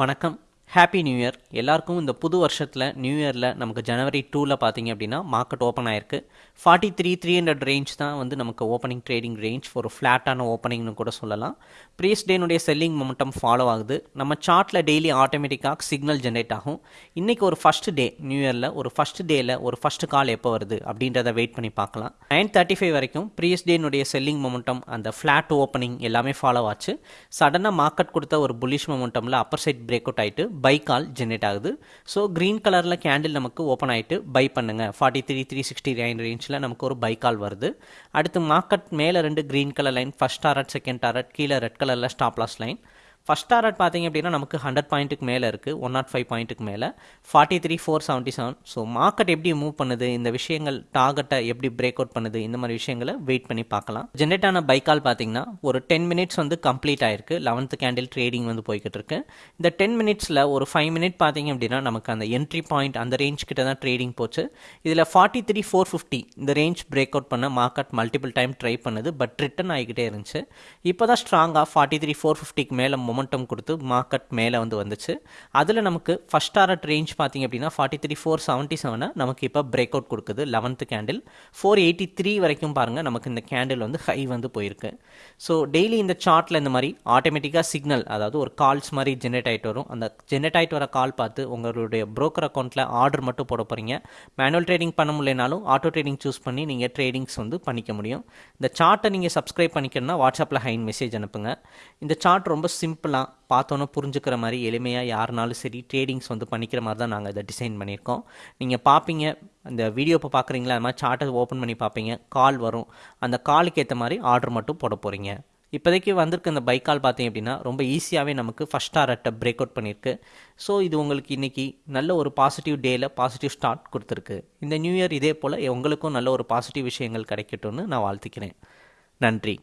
வணக்கம். Happy new year எல்லாருக்கும் இந்த புது வருஷத்தில் நியூ இயரில் நமக்கு ஜனவரி டூவில் பார்த்தீங்க அப்படின்னா மார்க்கெட் ஓப்பன் ஆயிருக்கு. Forty three three hundred range தான் வந்து நமக்கு ஓப்பனிங் ட்ரேடிங் ரேஞ்ச் ஒரு ஃப்ளாட்டான ஓப்பனிங்னு கூட சொல்லலாம். ப்ரீஸ் டேனுடைய செல்லிங் மொமெண்டம் ஃபாலோ ஆகுது. நம்ம சார்ட்டில் டெய்லி ஆட்டோமேட்டிக்காக சிக்னல் ஜென்ரேட் ஆகும். இன்றைக்கி ஒரு ஃபஸ்ட் டே நியூ இயரில் ஒரு ஃபஸ்ட் டேயில் ஒரு ஃபஸ்ட் கால் எப்போ வருது அப்படின்றத வெயிட் பண்ணி பார்க்கலாம். நைன் தேர்ட்டி ஃபைவ் வரைக்கும் ப்ரீஸ் டேனுடைய செல்லிங் மொமெண்டம் அந்த ஃப்ளாட் ஓப்பனிங் எல்லாமே ஃபாலோ ஆச்சு. சடனாக மார்க்கெட் கொடுத்த ஒரு புல்லிஷ் மொமெண்டமில் அப்பர் சைட் பிரேக் அவுட் ஆகிட்டு பை கால் ஜென்ரேட் ஆகுது. ஸோ க்ரீன் கலரில் கேண்டில் நமக்கு ஓப்பன் ஆகிட்டு பை பண்ணுங்கள் forty three three sixty nine ரேஞ்சில் நமக்கு ஒரு பை கால் வருது. அடுத்து மார்க்கெட் மேலே ரெண்டு green colour line first target second target கீழே ரெட் கலரில் stop loss line first target பார்த்தீங்க அப்படின்னா நமக்கு ஹண்ட்ரட் பாயிண்ட்டுக்கு மேலே இருக்குது ஒன் நாட் ஃபைவ் பாயிண்ட்டுக்கு மேலே. Forty three four seventy seven so market எப்படி மூவ் பண்ணுது இந்த விஷயங்கள் டார்கெட்டை எப்படி பிரேக் அவுட் பண்ணுது இந்த மாதிரி விஷயங்களை வெயிட் பண்ணி பார்க்கலாம். ஜென்ரேட் ஆன பைக்கால் பார்த்தீங்கன்னா ஒரு டென் மினிட்ஸ் வந்து கம்ப்ளீட் ஆயிருக்கு. லெவன்த்து கேண்டில் ட்ரேடிங் வந்து போய்கிட்டு இருக்கு. இந்த டென் மினிட்ஸில் ஒரு ஃபைவ் மினிட் பார்த்தீங்க அப்படின்னா நமக்கு அந்த என்ட்ரி பாயிண்ட் அந்த ரேஞ்ச் கிட்ட தான் ட்ரேடிங் போச்சு. இதில் ஃபார்ட்டி த்ரீ ஃபோர் ஃபிஃப்டி இந்த ரேஞ்ச் பிரேக் அவுட் பண்ண மார்க்கெட் மல்டிபிள் டைம் ட்ரை பண்ணுது பட் ரிட்டன் ஆகிக்கிட்டே இருந்துச்சு. இப்போ தான் ஸ்ட்ராங்காக ஃபார்ட்டி த்ரீ ஃபோர் ஃபிஃப்டிக்கு மேலே மொமெண்டம் கொடுத்து மார்க்கெட் மேலே வந்து வந்துச்சு. அதில் நமக்கு ஃபஸ்ட் டாரட் ரேஞ்ச் பார்த்திங்க அப்படின்னா ஃபார்ட்டி த்ரீ ஃபோர் செவன்ட்டி செவனை நமக்கு இப்போ பிரேக் அவுட் கொடுக்குது. Eleventh candle four eighty three வரைக்கும் பாருங்கள் நமக்கு இந்த கேண்டில் வந்து ஹை வந்து போயிருக்கு. ஸோ டெய்லி இந்த சார்ட்டில் இந்த மாதிரி ஆட்டோமேட்டிக்காக சிக்னல் அதாவது ஒரு கால்ஸ் மாதிரி ஜென்ரேட் ஆகிட்டு வரும். அந்த ஜென்ரேட் ஆகிட்டு வர கால் பார்த்து உங்களுடைய ப்ரோக்கர் அக்கௌண்ட்டில் ஆர்டர் மட்டும் போட போகிறீங்க மேனுவல் ட்ரேடிங் பண்ண முடியலனாலும் ஆட்டோ ட்ரேடிங் சூஸ் பண்ணி நீங்கள் ட்ரேடிங்ஸ் வந்து பண்ணிக்க முடியும். இந்த சார்ட்டை நீங்கள் சப்ஸ்கிரைப் பண்ணிக்கணும்னா வாட்ஸ்அப்பில் ஹைன் மெசேஜ் அனுப்புங்க. இந்த சார்ட் ரொம்ப சிம்பிளாக பார்த்தோன்னே புரிஞ்சுக்கிற மாதிரி எளிமையாக யாருனாலும் சரி ட்ரேடிங்ஸ் வந்து பண்ணிக்கிற மாதிரி தான் நாங்கள் இதை டிசைன் பண்ணியிருக்கோம். நீங்கள் பார்ப்பீங்க அந்த வீடியோ இப்போ பார்க்குறீங்களா? அது மாதிரி சார்ட்டை ஓப்பன் பண்ணி பார்ப்பீங்க. கால் வரும். அந்த காலுக்கு ஏற்ற மாதிரி ஆர்டர் மட்டும் போட போகிறீங்க இப்போதைக்கு வந்திருக்க இந்த பைக் கால் பார்த்தீங்க அப்படின்னா ரொம்ப ஈஸியாகவே நமக்கு ஃபஸ்ட் டாரட்டை பிரேக் அவுட் பண்ணியிருக்கு. ஸோ இது உங்களுக்கு இன்றைக்கி நல்ல ஒரு பாசிட்டிவ் டேயில் பாசிட்டிவ் ஸ்டார்ட் கொடுத்துருக்கு. இந்த நியூ இயர் இதே போல் உங்களுக்கும் நல்ல ஒரு பாசிட்டிவ் விஷயங்கள் கிடைக்கட்டும்னு நான் வாழ்த்துக்கிறேன். நன்றி.